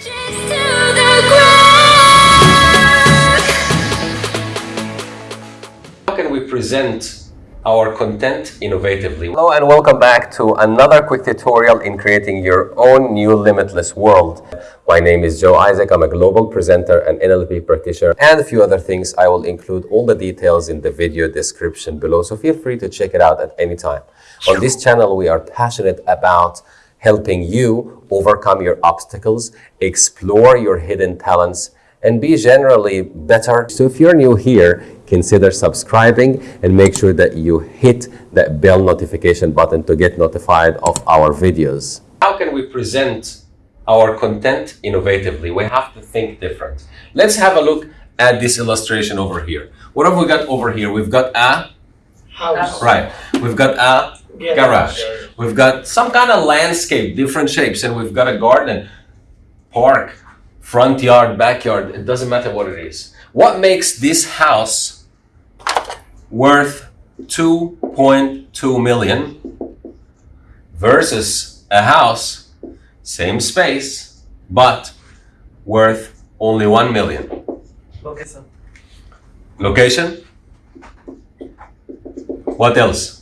How can we present our content innovatively? Hello and welcome back to another quick tutorial in creating your own new limitless world. My name is Joe Isaac. I'm a global presenter and NLP practitioner and a few other things. I will include all the details in the video description below, so feel free to check it out at any time. On this channel, we are passionate about helping you overcome your obstacles, explore your hidden talents, and be generally better. So if you're new here, consider subscribing and make sure that you hit that bell notification button to get notified of our videos. How can we present our content innovatively? We have to think different. Let's have a look at this illustration over here. What have we got over here? We've got a House. Right. We've got a Yeah. garage. We've got some kind of landscape, different shapes, and we've got a garden, park, front yard, backyard. It doesn't matter what it is. What makes this house worth 2.2 million versus a house, same space, but worth only 1 million? Sir. Location? What else?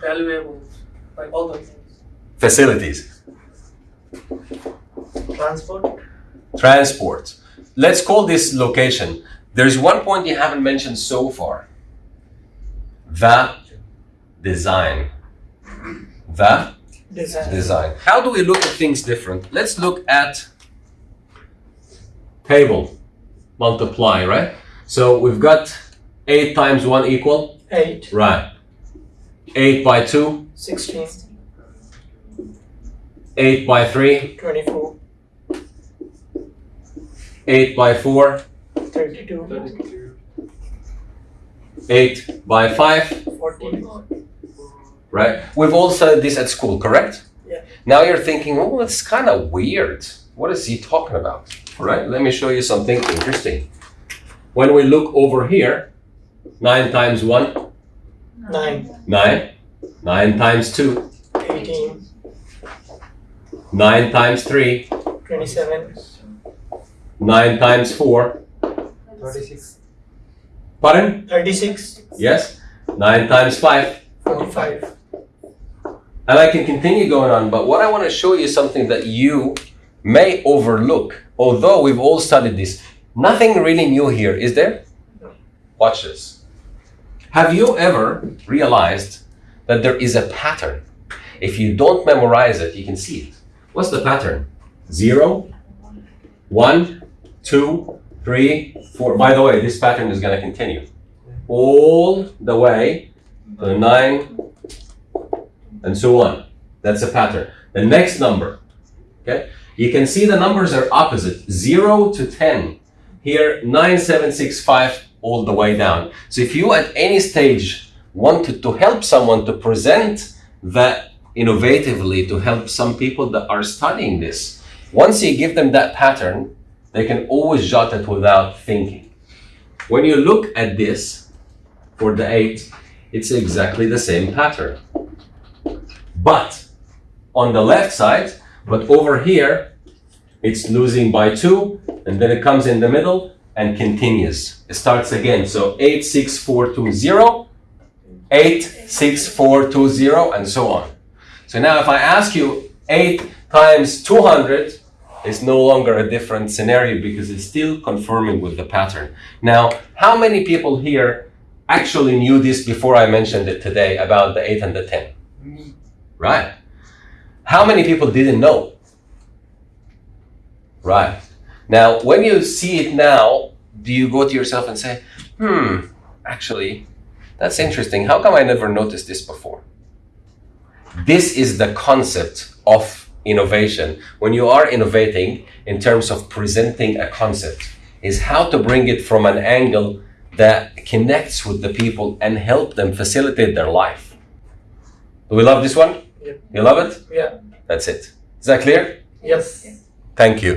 Valuable, like all those things. Facilities. Transport. Transport. Let's call this location. There's one point you haven't mentioned so far. The design. The Design. design. How do we look at things different? Let's look at table. Multiply, right? So we've got 8 times 1 equal? Eight. Right. 8 by 2, Sixteen. 8 by 3, Twenty-four. 8 by 4, Thirty-two. 32. 8 by 5, Forty. right? We've all studied this at school, correct? Yeah. Now you're thinking, oh, it's kind of weird. What is he talking about? All right, let me show you something interesting. When we look over here, 9 times 1, Nine. 9. 9 times 2, Eighteen. 9 times 3, Twenty-seven. 9 times 4. Thirty-six. Pardon? Thirty-six. Yes? 9 times 5. Forty-five. And I can continue going on, but what I want to show you is something that you may overlook. Although we've all studied this, nothing really new here, is there? No. Watch this. Have you ever realized that there is a pattern? If you don't memorize it, you can see it. What's the pattern? Zero, one, two, three, four. By the way, this pattern is going to continue all the way to nine, and so on. That's a pattern. The next number, okay? You can see the numbers are opposite, 0 to 10. Here, 9, 7, 6, 5, all the way down. So if you at any stage wanted to help someone to present that innovatively to help some people that are studying this, once you give them that pattern, they can always jot it without thinking. When you look at this for the 8, it's exactly the same pattern but on the left side, but over here, it's losing by two, and then it comes in the middle and continues. It starts again. So 8, 6, 4, 2, 0, 8, 6, 4, 2, 0, and so on. So now if I ask you 8 times 200, it's no longer a different scenario because it's still confirming with the pattern. Now, how many people here actually knew this before I mentioned it today about the 8 and the 10? Right. How many people didn't know? Right. Now, when you see it now, do you go to yourself and say, hmm, actually, that's interesting. How come I never noticed this before? This is the concept of innovation. When you are innovating in terms of presenting a concept, is how to bring it from an angle that connects with the people and help them facilitate their life. Do we love this one? Yep. You love it? Yeah. That's it. Is that clear? Yes. Thank you.